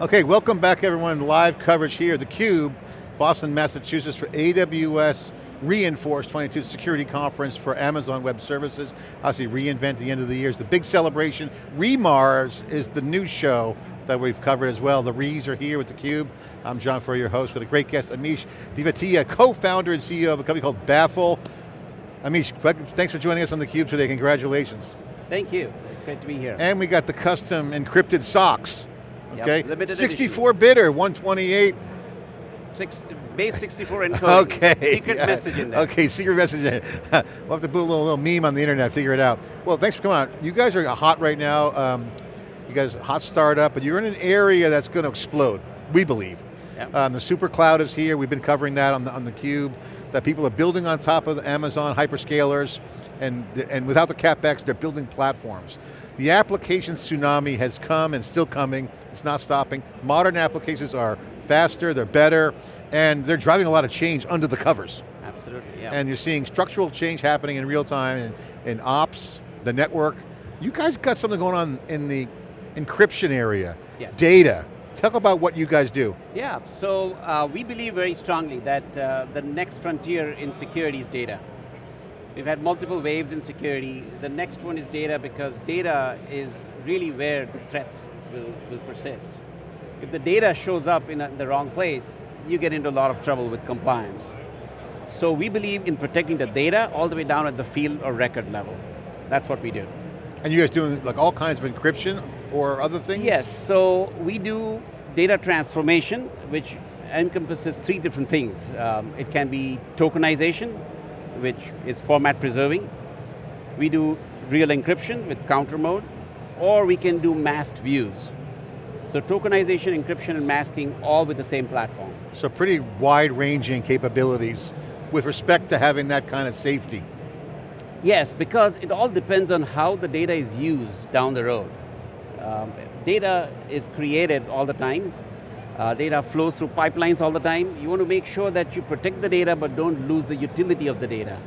Okay, welcome back everyone. Live coverage here, theCUBE, Boston, Massachusetts for AWS re:Inforce 22 security conference for Amazon Web Services. Obviously reInvent the end of the year is the big celebration. re:MARS is the new show that we've covered as well. The Rees are here with theCUBE. I'm John Furrier, your host, with a great guest, Ameesh Divatia, co-founder and CEO of a company called Baffle. Amish, thanks for joining us on theCUBE today, congratulations. Thank you, it's great to be here. And we got the custom encrypted socks. Okay, yep, 64 bidder, 128. Six, base 64 encoding. okay. Secret yeah. message in there. Okay, secret message in there. we'll have to put a little, little meme on the internet, figure it out. Well, thanks for coming on. You guys are hot right now. Um, you guys, hot startup, but you're in an area that's going to explode, we believe. Yep. Um, the super cloud is here, we've been covering that on the, on the cube, that people are building on top of the Amazon hyperscalers, and, and without the CapEx, they're building platforms. The application tsunami has come and still coming, it's not stopping. Modern applications are faster, they're better, and they're driving a lot of change under the covers. Absolutely, yeah. And you're seeing structural change happening in real time in, in ops, the network. You guys got something going on in the encryption area, yes. data. Talk about what you guys do. Yeah, so uh, we believe very strongly that uh, the next frontier in security is data. We've had multiple waves in security. The next one is data because data is really where the threats will, will persist. If the data shows up in, a, in the wrong place, you get into a lot of trouble with compliance. So we believe in protecting the data all the way down at the field or record level. That's what we do. And you guys doing like all kinds of encryption or other things? Yes, so we do data transformation, which encompasses three different things. Um, it can be tokenization, which is format preserving. We do real encryption with counter mode, or we can do masked views. So tokenization, encryption, and masking all with the same platform. So pretty wide-ranging capabilities with respect to having that kind of safety. Yes, because it all depends on how the data is used down the road. Um, data is created all the time. Uh, data flows through pipelines all the time. You want to make sure that you protect the data but don't lose the utility of the data.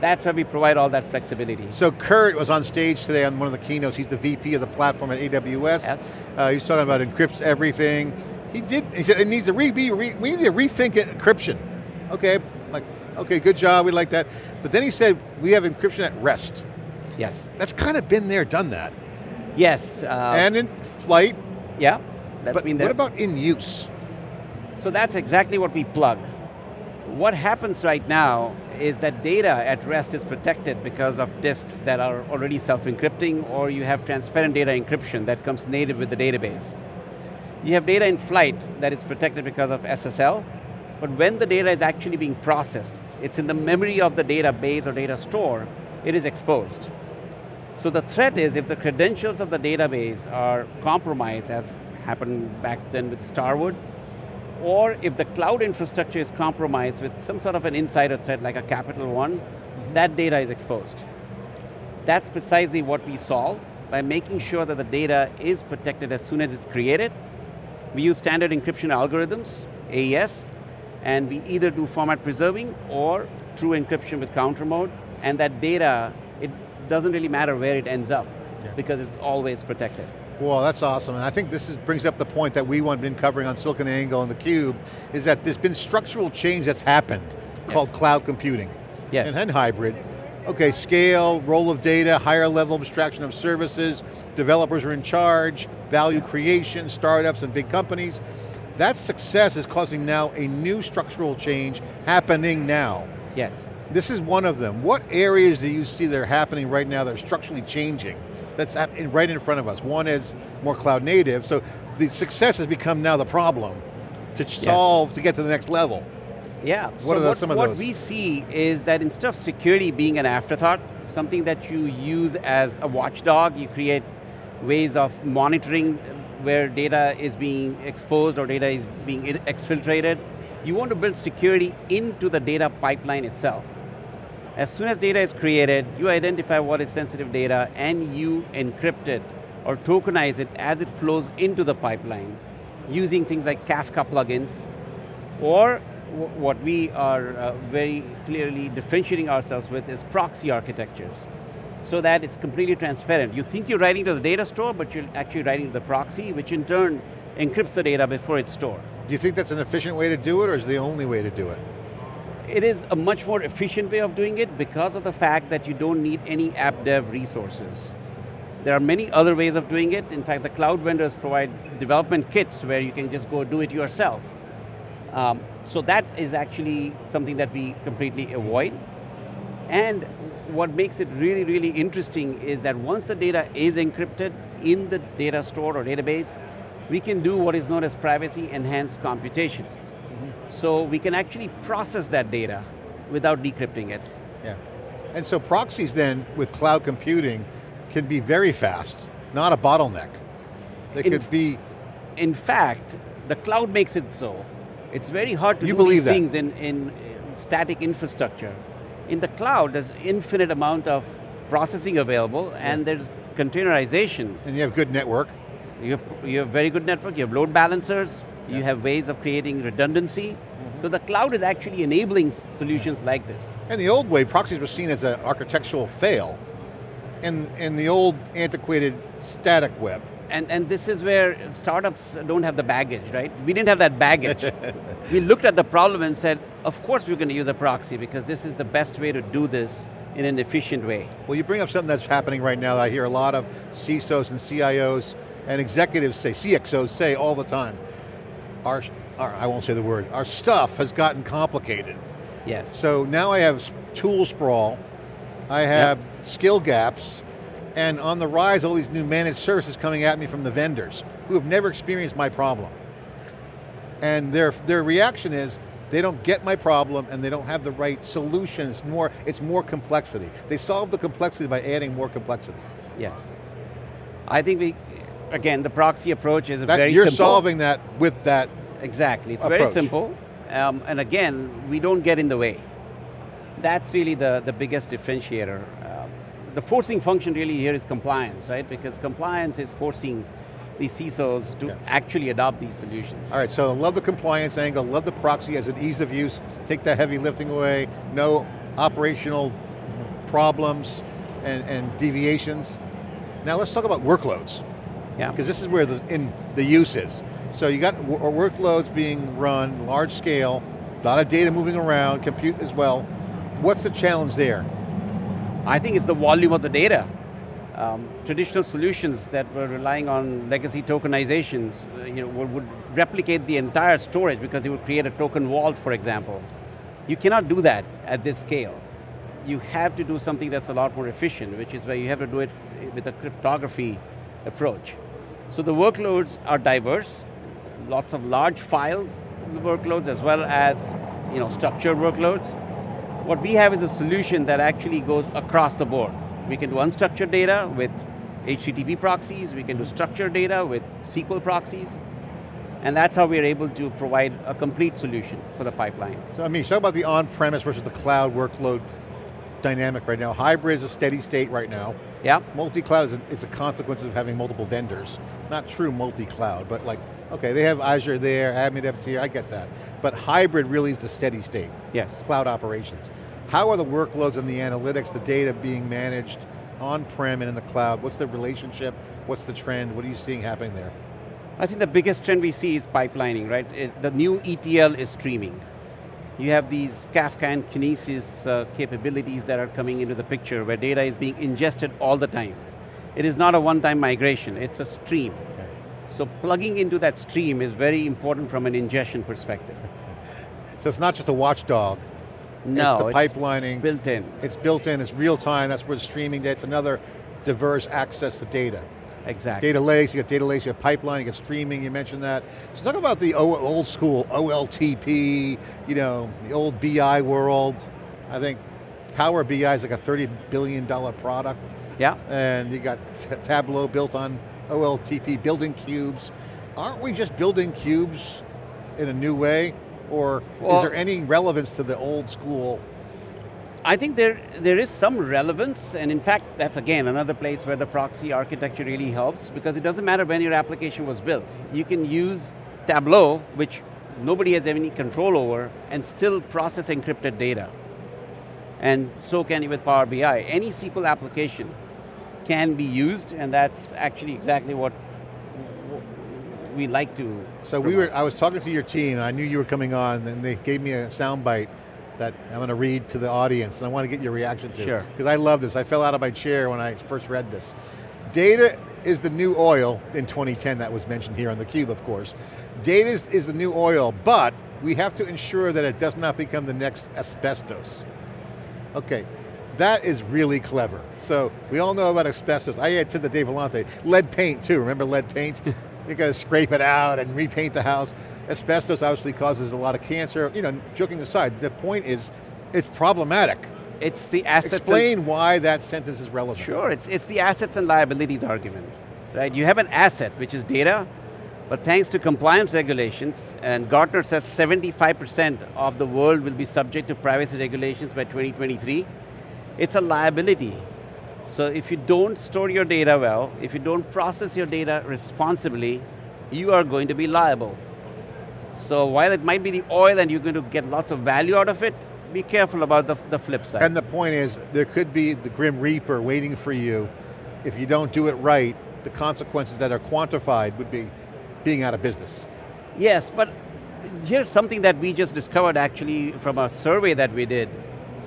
That's where we provide all that flexibility. So Kurt was on stage today on one of the keynotes. He's the VP of the platform at AWS. Yes. Uh, he's talking about encrypts everything. He did, he said it needs to re, be, re, we need to rethink encryption. Okay, like, okay, good job, we like that. But then he said, we have encryption at rest. Yes. That's kind of been there, done that. Yes. Uh, and in flight. Yeah, that's but what about in use? So that's exactly what we plug. What happens right now is that data at rest is protected because of disks that are already self-encrypting or you have transparent data encryption that comes native with the database. You have data in flight that is protected because of SSL, but when the data is actually being processed, it's in the memory of the database or data store, it is exposed. So the threat is if the credentials of the database are compromised, as happened back then with Starwood, or if the cloud infrastructure is compromised with some sort of an insider threat like a Capital One, mm -hmm. that data is exposed. That's precisely what we solve by making sure that the data is protected as soon as it's created. We use standard encryption algorithms, AES, and we either do format preserving or true encryption with counter mode, and that data it doesn't really matter where it ends up yeah. because it's always protected. Well, that's awesome, and I think this is, brings up the point that we have been covering on SiliconANGLE and theCUBE, is that there's been structural change that's happened yes. called cloud computing. Yes. And then hybrid. Okay, scale, role of data, higher level abstraction of services, developers are in charge, value creation, startups and big companies. That success is causing now a new structural change happening now. Yes. This is one of them. What areas do you see that are happening right now that are structurally changing? That's right in front of us. One is more cloud native, so the success has become now the problem to solve, yes. to get to the next level. Yeah, what so are the, what, some of what those? we see is that instead of security being an afterthought, something that you use as a watchdog, you create ways of monitoring where data is being exposed or data is being exfiltrated. You want to build security into the data pipeline itself. As soon as data is created, you identify what is sensitive data and you encrypt it or tokenize it as it flows into the pipeline using things like Kafka plugins or what we are uh, very clearly differentiating ourselves with is proxy architectures so that it's completely transparent. You think you're writing to the data store, but you're actually writing to the proxy, which in turn encrypts the data before it's stored. Do you think that's an efficient way to do it, or is the only way to do it? It is a much more efficient way of doing it because of the fact that you don't need any app dev resources. There are many other ways of doing it. In fact, the cloud vendors provide development kits where you can just go do it yourself. Um, so that is actually something that we completely avoid. And what makes it really, really interesting is that once the data is encrypted in the data store or database, we can do what is known as privacy enhanced computation. So we can actually process that data without decrypting it. Yeah. And so proxies then, with cloud computing, can be very fast, not a bottleneck. They in could be... In fact, the cloud makes it so. It's very hard to you do these things in, in uh, static infrastructure. In the cloud, there's infinite amount of processing available yeah. and there's containerization. And you have good network. You have, you have very good network, you have load balancers, yeah. you have ways of creating redundancy. Mm -hmm. So the cloud is actually enabling solutions like this. And the old way, proxies were seen as an architectural fail in, in the old antiquated static web. And, and this is where startups don't have the baggage, right? We didn't have that baggage. we looked at the problem and said, of course we're going to use a proxy because this is the best way to do this in an efficient way. Well, you bring up something that's happening right now. That I hear a lot of CISOs and CIOs and executives say, CXOs say all the time, our, our, I won't say the word, our stuff has gotten complicated. Yes. So now I have tool sprawl, I have yep. skill gaps, and on the rise, all these new managed services coming at me from the vendors, who have never experienced my problem. And their, their reaction is, they don't get my problem and they don't have the right solutions, more, it's more complexity. They solve the complexity by adding more complexity. Yes. I think we, again, the proxy approach is that, very you're simple. You're solving that with that Exactly, it's approach. very simple. Um, and again, we don't get in the way. That's really the, the biggest differentiator. Uh, the forcing function really here is compliance, right? Because compliance is forcing the CISOs to yeah. actually adopt these solutions. All right, so love the compliance angle, love the proxy as an ease of use, take that heavy lifting away, no operational problems and, and deviations. Now let's talk about workloads. Yeah. Because this is where the, in, the use is. So you got workloads being run, large scale, a lot of data moving around, compute as well. What's the challenge there? I think it's the volume of the data. Um, traditional solutions that were relying on legacy tokenizations uh, you know, would, would, replicate the entire storage because they would create a token vault, for example. You cannot do that at this scale. You have to do something that's a lot more efficient, which is where you have to do it with a cryptography approach. So the workloads are diverse, lots of large files workloads as well as you know, structured workloads. What we have is a solution that actually goes across the board. We can do unstructured data with HTTP proxies, we can do structured data with SQL proxies, and that's how we're able to provide a complete solution for the pipeline. So mean, talk about the on-premise versus the cloud workload dynamic right now. Hybrid is a steady state right now. Yeah. Multi-cloud is a, is a consequence of having multiple vendors. Not true multi-cloud, but like, okay, they have Azure there, AdminDepth here, I get that. But hybrid really is the steady state. Yes. Cloud operations. How are the workloads and the analytics, the data being managed on-prem and in the cloud? What's the relationship? What's the trend? What are you seeing happening there? I think the biggest trend we see is pipelining, right? It, the new ETL is streaming. You have these Kafka and Kinesis uh, capabilities that are coming into the picture where data is being ingested all the time. It is not a one-time migration, it's a stream. Okay. So plugging into that stream is very important from an ingestion perspective. so it's not just a watchdog, no, it's the pipelining. built in. It's built in, it's real time, that's where the streaming data, it's another diverse access to data. Exactly. Data lakes, you got data lakes, you got pipeline, you got streaming, you mentioned that. So talk about the old school OLTP, you know, the old BI world. I think Power BI is like a $30 billion product. Yeah. And you got Tableau built on OLTP, building cubes. Aren't we just building cubes in a new way? Or well, is there any relevance to the old school I think there, there is some relevance, and in fact, that's again another place where the proxy architecture really helps, because it doesn't matter when your application was built. You can use Tableau, which nobody has any control over, and still process encrypted data. And so can you with Power BI. Any SQL application can be used, and that's actually exactly what we like to So we were, I was talking to your team, I knew you were coming on, and they gave me a soundbite that I'm going to read to the audience, and I want to get your reaction to. Sure. Because I love this. I fell out of my chair when I first read this. Data is the new oil in 2010, that was mentioned here on theCUBE, of course. Data is, is the new oil, but we have to ensure that it does not become the next asbestos. Okay, that is really clever. So we all know about asbestos. I had said to Dave Vellante, lead paint too, remember lead paint? you got to scrape it out and repaint the house. Asbestos obviously causes a lot of cancer. You know, joking aside, the point is, it's problematic. It's the assets Explain why that sentence is relevant. Sure, it's, it's the assets and liabilities argument. Right? You have an asset, which is data, but thanks to compliance regulations, and Gartner says 75% of the world will be subject to privacy regulations by 2023, it's a liability. So if you don't store your data well, if you don't process your data responsibly, you are going to be liable. So while it might be the oil and you're going to get lots of value out of it, be careful about the, the flip side. And the point is, there could be the grim reaper waiting for you. If you don't do it right, the consequences that are quantified would be being out of business. Yes, but here's something that we just discovered actually from a survey that we did.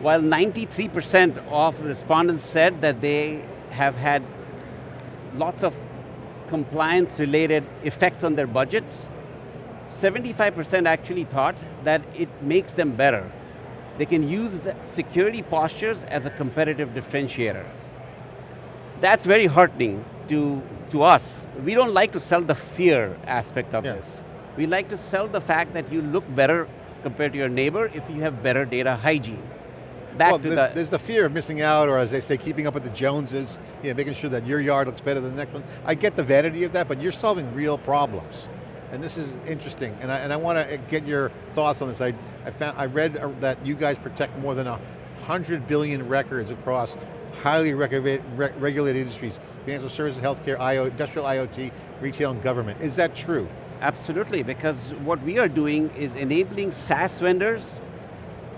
While 93% of respondents said that they have had lots of compliance related effects on their budgets, 75% actually thought that it makes them better. They can use the security postures as a competitive differentiator. That's very heartening to, to us. We don't like to sell the fear aspect of this. We like to sell the fact that you look better compared to your neighbor if you have better data hygiene. Back well, to there's, the, there's the fear of missing out, or as they say, keeping up with the Joneses, you know, making sure that your yard looks better than the next one. I get the vanity of that, but you're solving real problems. And this is interesting, and I, and I want to get your thoughts on this. I, I, found, I read uh, that you guys protect more than a 100 billion records across highly regulated industries, financial services, healthcare, IO, industrial IoT, retail and government. Is that true? Absolutely, because what we are doing is enabling SaaS vendors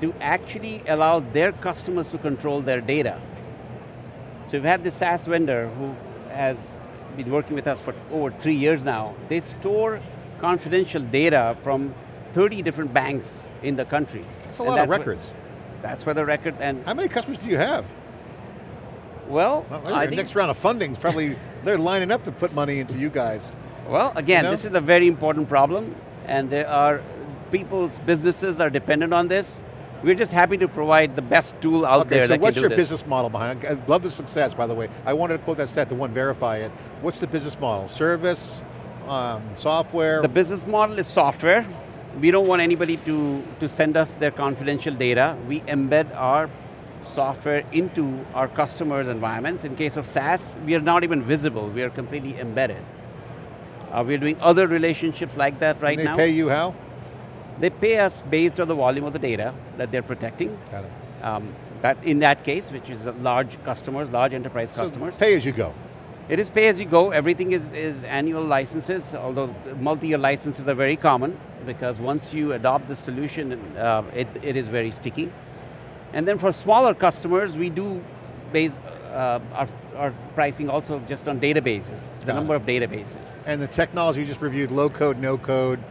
to actually allow their customers to control their data. So we've had this SaaS vendor who has been working with us for over three years now. They store confidential data from 30 different banks in the country. That's a lot of records. Where, that's where the record, and... How many customers do you have? Well, well I next round of funding is probably, they're lining up to put money into you guys. Well, again, you know? this is a very important problem, and there are people's businesses are dependent on this. We're just happy to provide the best tool out okay, there so what's your business model behind it? I love the success, by the way. I wanted to quote that stat, the one verify it. What's the business model? Service, um, software? The business model is software. We don't want anybody to, to send us their confidential data. We embed our software into our customers' environments. In case of SaaS, we are not even visible, we are completely embedded. Uh, we're doing other relationships like that right and they now. they pay you how? They pay us based on the volume of the data that they're protecting. Got it. Um, that in that case, which is large customers, large enterprise so customers. pay as you go. It is pay as you go, everything is, is annual licenses, although multi-year licenses are very common because once you adopt the solution, uh, it, it is very sticky. And then for smaller customers, we do base uh, our, our pricing also just on databases, the Got number it. of databases. And the technology you just reviewed, low code, no code,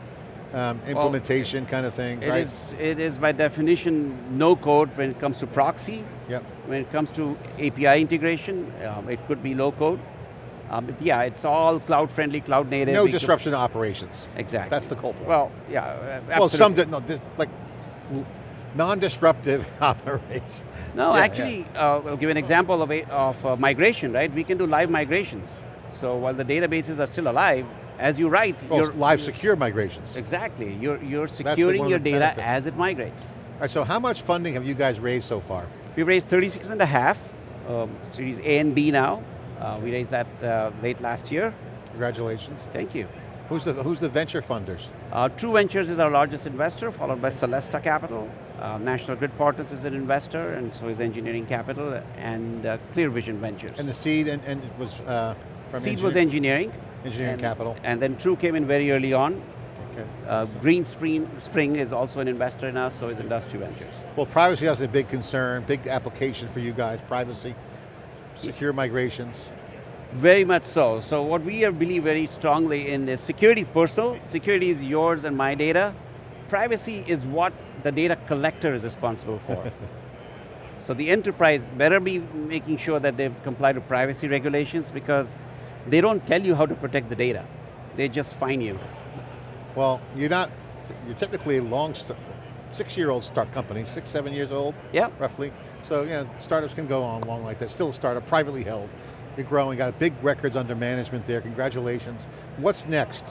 um, implementation well, kind of thing, it right? Is, it is by definition no code when it comes to proxy. Yep. When it comes to API integration, um, it could be low code. Um, but yeah, it's all cloud friendly, cloud native. No disruption to operations. Exactly. That's the point. Well, yeah, absolutely. Well, some, did no, like, non-disruptive operations. No, yeah, actually, yeah. Uh, will give an example of, a, of uh, migration, right? We can do live migrations. So while the databases are still alive, as you write, well, you're live secure migrations. Exactly, you're, you're securing your data benefits. as it migrates. All right, so how much funding have you guys raised so far? We've raised 36 and a half, um, series A and B now. Uh, we raised that uh, late last year. Congratulations. Thank you. Who's the, who's the venture funders? Uh, True Ventures is our largest investor, followed by Celesta Capital. Uh, National Grid Partners is an investor, and so is Engineering Capital, and uh, Clear Vision Ventures. And the seed and, and was uh, from Seed was engineering. Engineering and, Capital. And then True came in very early on. Okay. Uh, Green Spring, Spring is also an investor in us, so is Industry Ventures. Well, privacy is a big concern, big application for you guys, privacy, secure migrations. Very much so. So what we believe very strongly in is security is personal, security is yours and my data. Privacy is what the data collector is responsible for. so the enterprise better be making sure that they comply to privacy regulations because they don't tell you how to protect the data. They just fine you. Well, you're not, you're technically a long, six-year-old start company, six, seven years old, yep. roughly. So yeah, startups can go on long like that. Still a startup, privately held. You're growing, got big records under management there, congratulations. What's next?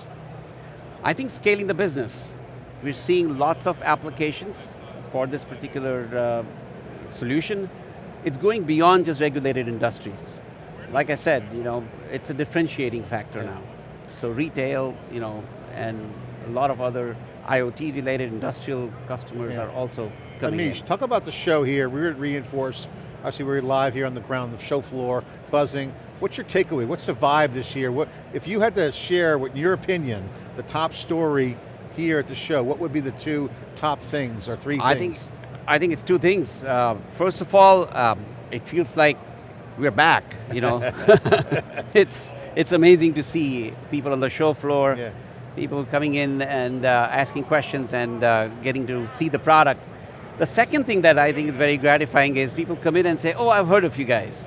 I think scaling the business. We're seeing lots of applications for this particular uh, solution. It's going beyond just regulated industries. Like I said, you know, it's a differentiating factor yeah. now. So retail, you know, and a lot of other IoT related industrial customers yeah. are also Anish, in. talk about the show here. We're at re:Inforce. Obviously we're live here on the ground, the show floor, buzzing. What's your takeaway? What's the vibe this year? What, if you had to share, what, in your opinion, the top story here at the show, what would be the two top things or three I things? Think, I think it's two things. Uh, first of all, um, it feels like we're back, you know. it's, it's amazing to see people on the show floor, yeah. people coming in and uh, asking questions and uh, getting to see the product. The second thing that I think is very gratifying is people come in and say, oh, I've heard of you guys.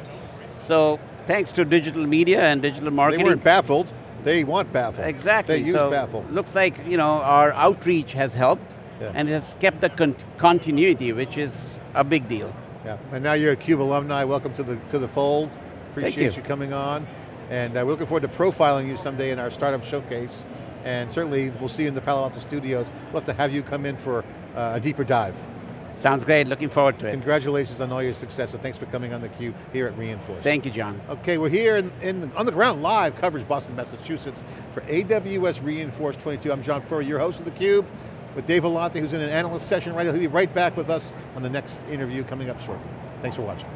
So thanks to digital media and digital marketing. They weren't baffled, they want baffled. Exactly. They use so baffle. Looks like you know our outreach has helped yeah. and it has kept the con continuity, which is a big deal. Yeah, and now you're a CUBE alumni, welcome to the, to the fold. Appreciate you. you. coming on. And uh, we're looking forward to profiling you someday in our startup showcase. And certainly we'll see you in the Palo Alto studios. We'll have to have you come in for uh, a deeper dive. Sounds great, looking forward to it. Congratulations on all your success, and thanks for coming on theCUBE here at re:Inforce. Thank you, John. Okay, we're here in, in, on the ground live coverage, Boston, Massachusetts, for AWS re:Inforce 22. I'm John Furrier, your host of theCUBE, with Dave Vellante, who's in an analyst session right now. He'll be right back with us on the next interview coming up shortly. Thanks for watching.